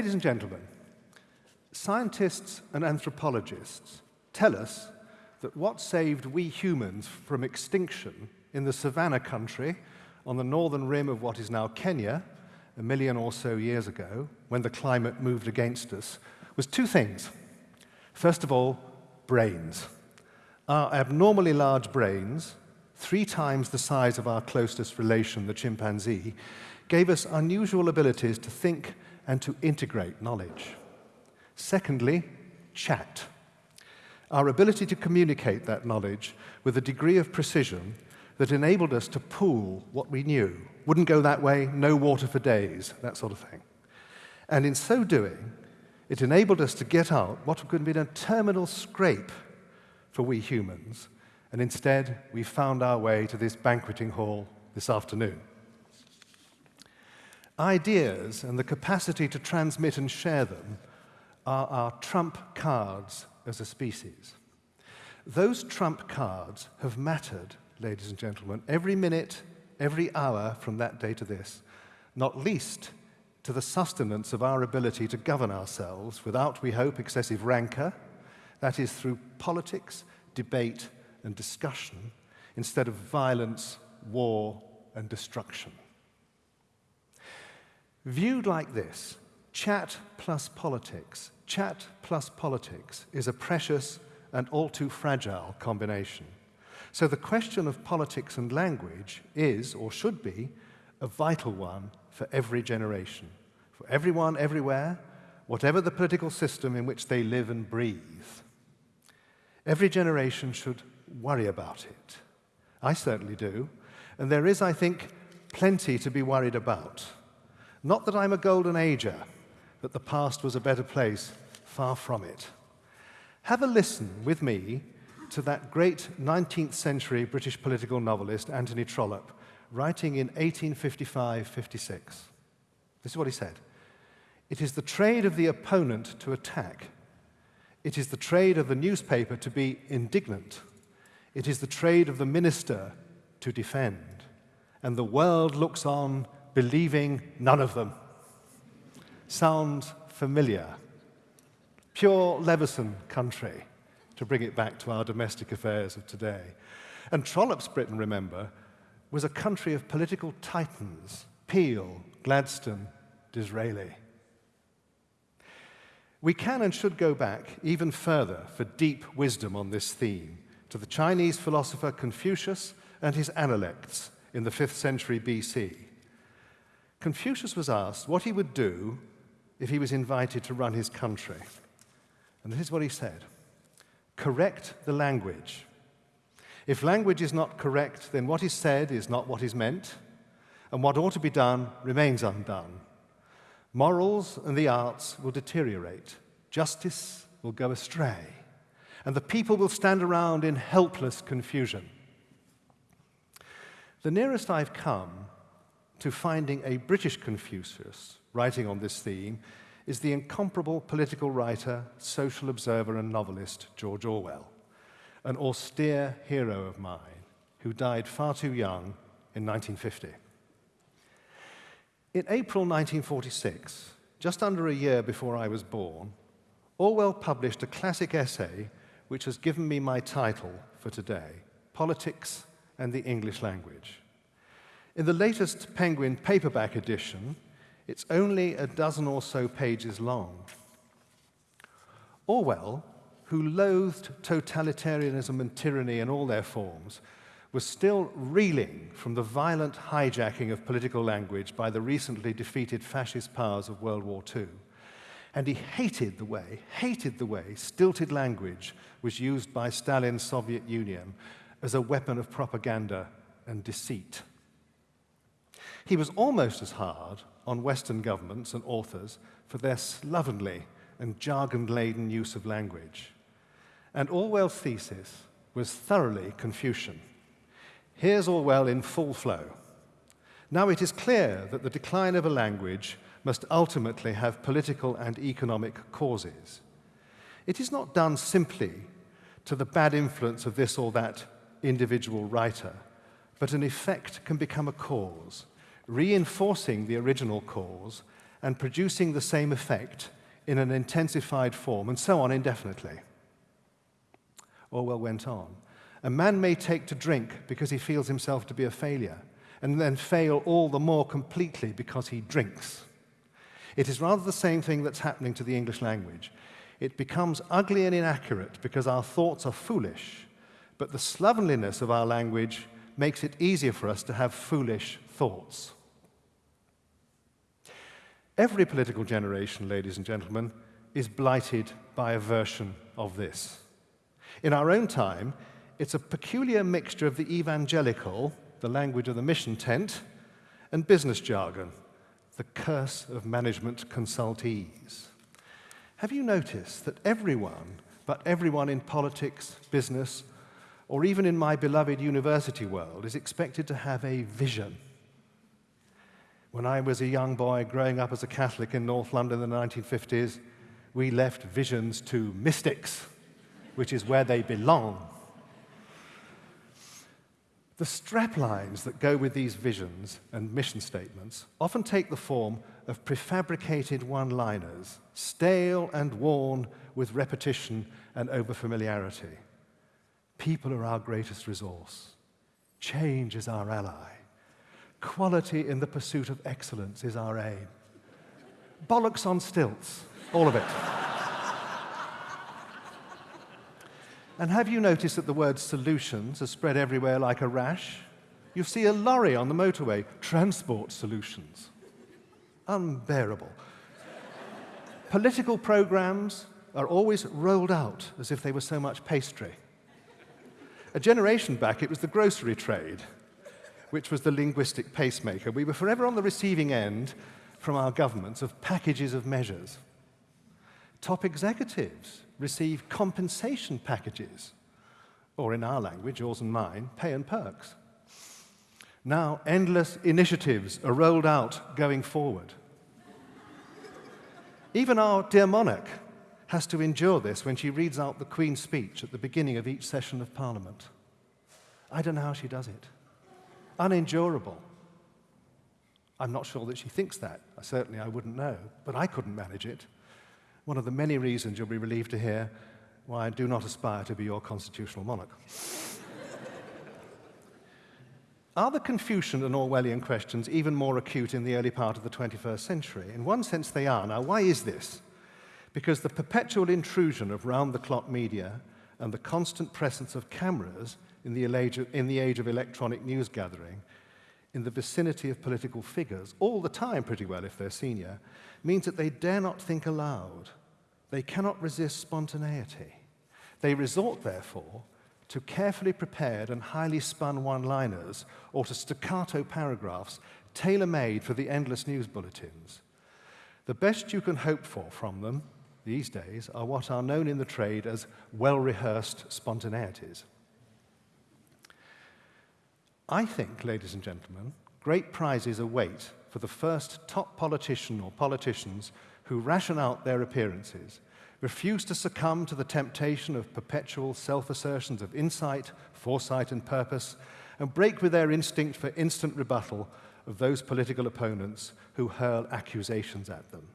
Ladies and gentlemen, scientists and anthropologists tell us that what saved we humans from extinction in the savannah country on the northern rim of what is now Kenya, a million or so years ago, when the climate moved against us, was two things. First of all, brains. Our abnormally large brains, three times the size of our closest relation, the chimpanzee, gave us unusual abilities to think and to integrate knowledge. Secondly, chat. Our ability to communicate that knowledge with a degree of precision that enabled us to pool what we knew. Wouldn't go that way, no water for days, that sort of thing. And in so doing, it enabled us to get out what could have been a terminal scrape for we humans, and instead we found our way to this banqueting hall this afternoon. Ideas and the capacity to transmit and share them are our trump cards as a species. Those trump cards have mattered, ladies and gentlemen, every minute, every hour from that day to this, not least to the sustenance of our ability to govern ourselves without, we hope, excessive rancor, that is, through politics, debate, and discussion, instead of violence, war, and destruction. Viewed like this, chat plus politics, chat plus politics is a precious and all too fragile combination. So the question of politics and language is, or should be, a vital one for every generation, for everyone, everywhere, whatever the political system in which they live and breathe. Every generation should worry about it. I certainly do. And there is, I think, plenty to be worried about. Not that I'm a golden ager, that the past was a better place, far from it. Have a listen with me to that great 19th century British political novelist, Anthony Trollope, writing in 1855-56. This is what he said. It is the trade of the opponent to attack. It is the trade of the newspaper to be indignant. It is the trade of the minister to defend. And the world looks on, believing none of them. Sounds familiar. Pure Leveson country, to bring it back to our domestic affairs of today. And Trollope's Britain, remember, was a country of political titans, Peel, Gladstone, Disraeli. We can and should go back even further for deep wisdom on this theme to the Chinese philosopher Confucius and his analects in the 5th century BC. Confucius was asked what he would do if he was invited to run his country. And this is what he said correct the language. If language is not correct, then what is said is not what is meant, and what ought to be done remains undone. Morals and the arts will deteriorate, justice will go astray, and the people will stand around in helpless confusion. The nearest I've come to finding a British Confucius writing on this theme is the incomparable political writer, social observer, and novelist George Orwell, an austere hero of mine who died far too young in 1950. In April 1946, just under a year before I was born, Orwell published a classic essay which has given me my title for today, Politics and the English Language. In the latest Penguin paperback edition, it's only a dozen or so pages long. Orwell, who loathed totalitarianism and tyranny in all their forms, was still reeling from the violent hijacking of political language by the recently defeated fascist powers of World War II. And he hated the way, hated the way stilted language was used by Stalin's Soviet Union as a weapon of propaganda and deceit. He was almost as hard on Western governments and authors for their slovenly and jargon-laden use of language. And Orwell's thesis was thoroughly Confucian. Here's Orwell in full flow. Now it is clear that the decline of a language must ultimately have political and economic causes. It is not done simply to the bad influence of this or that individual writer, but an effect can become a cause reinforcing the original cause and producing the same effect in an intensified form, and so on indefinitely. Orwell went on. A man may take to drink because he feels himself to be a failure, and then fail all the more completely because he drinks. It is rather the same thing that's happening to the English language. It becomes ugly and inaccurate because our thoughts are foolish, but the slovenliness of our language makes it easier for us to have foolish thoughts. Every political generation, ladies and gentlemen, is blighted by a version of this. In our own time, it's a peculiar mixture of the evangelical, the language of the mission tent, and business jargon, the curse of management consultees. Have you noticed that everyone, but everyone in politics, business, or even in my beloved university world, is expected to have a vision? When I was a young boy growing up as a Catholic in North London in the 1950s, we left visions to mystics, which is where they belong. The straplines that go with these visions and mission statements often take the form of prefabricated one-liners, stale and worn with repetition and overfamiliarity. People are our greatest resource. Change is our ally. Quality in the pursuit of excellence is our aim. Bollocks on stilts, all of it. And have you noticed that the word solutions are spread everywhere like a rash? You see a lorry on the motorway, transport solutions. Unbearable. Political programs are always rolled out as if they were so much pastry. A generation back, it was the grocery trade, which was the linguistic pacemaker. We were forever on the receiving end from our governments of packages of measures. Top executives receive compensation packages, or in our language, yours and mine, pay and perks. Now, endless initiatives are rolled out going forward. Even our dear monarch has to endure this when she reads out the Queen's speech at the beginning of each session of Parliament. I don't know how she does it. Unendurable. I'm not sure that she thinks that. Certainly I wouldn't know, but I couldn't manage it one of the many reasons you'll be relieved to hear why I do not aspire to be your constitutional monarch. Are the Confucian and Orwellian questions even more acute in the early part of the 21st century? In one sense, they are. Now, why is this? Because the perpetual intrusion of round-the-clock media and the constant presence of cameras in the, age of, in the age of electronic news gathering in the vicinity of political figures, all the time pretty well if they're senior, means that they dare not think aloud they cannot resist spontaneity. They resort, therefore, to carefully prepared and highly spun one-liners or to staccato paragraphs tailor-made for the endless news bulletins. The best you can hope for from them these days are what are known in the trade as well-rehearsed spontaneities. I think, ladies and gentlemen, great prizes await for the first top politician or politicians who ration out their appearances, refuse to succumb to the temptation of perpetual self-assertions of insight, foresight, and purpose, and break with their instinct for instant rebuttal of those political opponents who hurl accusations at them.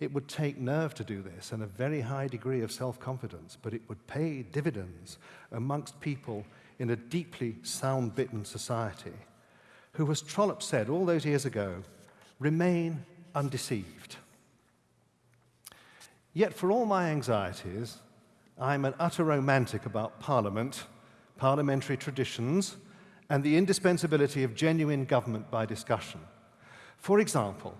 It would take nerve to do this and a very high degree of self-confidence, but it would pay dividends amongst people in a deeply sound-bitten society who, as Trollope said all those years ago, remain undeceived. Yet for all my anxieties, I'm an utter romantic about Parliament, parliamentary traditions, and the indispensability of genuine government by discussion. For example,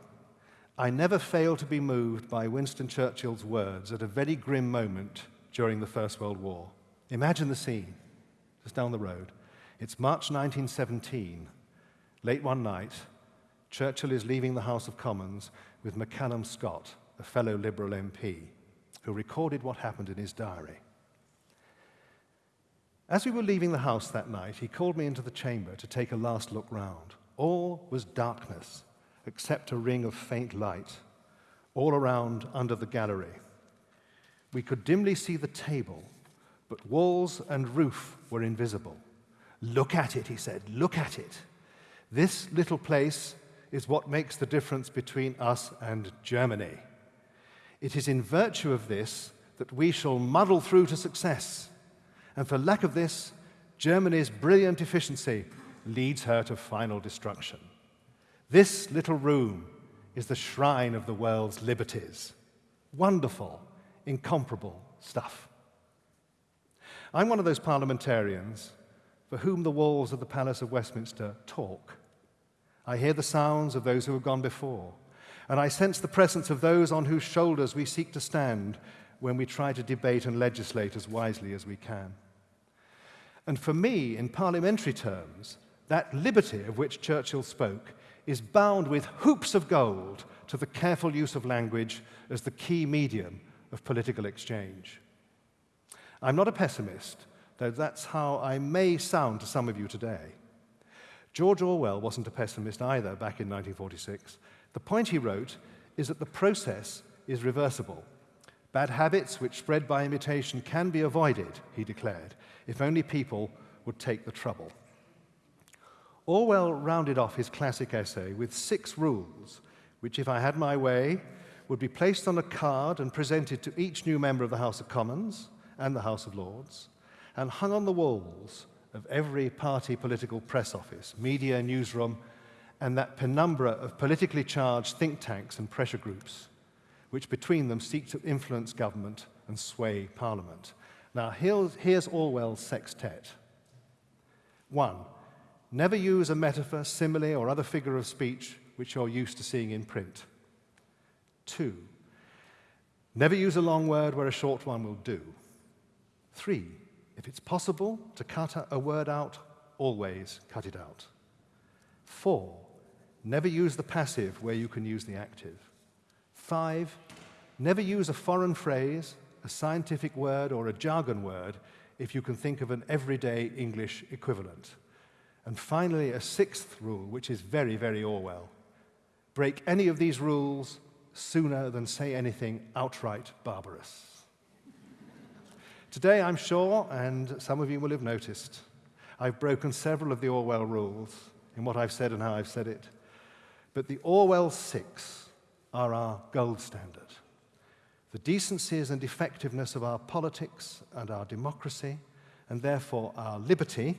I never fail to be moved by Winston Churchill's words at a very grim moment during the First World War. Imagine the scene, just down the road. It's March 1917. Late one night, Churchill is leaving the House of Commons with MacCallum Scott, a fellow Liberal MP, who recorded what happened in his diary. As we were leaving the house that night, he called me into the chamber to take a last look round. All was darkness, except a ring of faint light, all around under the gallery. We could dimly see the table, but walls and roof were invisible. Look at it, he said, look at it. This little place is what makes the difference between us and Germany. It is in virtue of this that we shall muddle through to success. And for lack of this, Germany's brilliant efficiency leads her to final destruction. This little room is the shrine of the world's liberties. Wonderful, incomparable stuff. I'm one of those parliamentarians for whom the walls of the Palace of Westminster talk. I hear the sounds of those who have gone before, and I sense the presence of those on whose shoulders we seek to stand when we try to debate and legislate as wisely as we can. And for me, in parliamentary terms, that liberty of which Churchill spoke is bound with hoops of gold to the careful use of language as the key medium of political exchange. I'm not a pessimist, though that's how I may sound to some of you today. George Orwell wasn't a pessimist either back in 1946. The point he wrote is that the process is reversible. Bad habits which spread by imitation can be avoided, he declared, if only people would take the trouble. Orwell rounded off his classic essay with six rules, which, if I had my way, would be placed on a card and presented to each new member of the House of Commons and the House of Lords, and hung on the walls of every party political press office, media newsroom, and that penumbra of politically charged think tanks and pressure groups, which between them seek to influence government and sway parliament. Now, here's, Orwell's sextet. One, never use a metaphor, simile, or other figure of speech which you're used to seeing in print. Two, never use a long word where a short one will do. Three, if it's possible to cut a word out, always cut it out. Four, never use the passive where you can use the active. Five, never use a foreign phrase a scientific word or a jargon word if you can think of an everyday English equivalent. And finally, a sixth rule, which is very, very Orwell. Break any of these rules sooner than say anything outright barbarous. Today, I'm sure, and some of you will have noticed, I've broken several of the Orwell rules in what I've said and how I've said it. But the Orwell six are our gold standard. The decencies and effectiveness of our politics and our democracy, and therefore our liberty,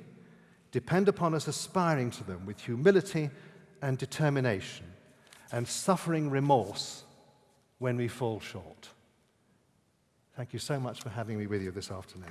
depend upon us aspiring to them with humility and determination, and suffering remorse when we fall short. Thank you so much for having me with you this afternoon.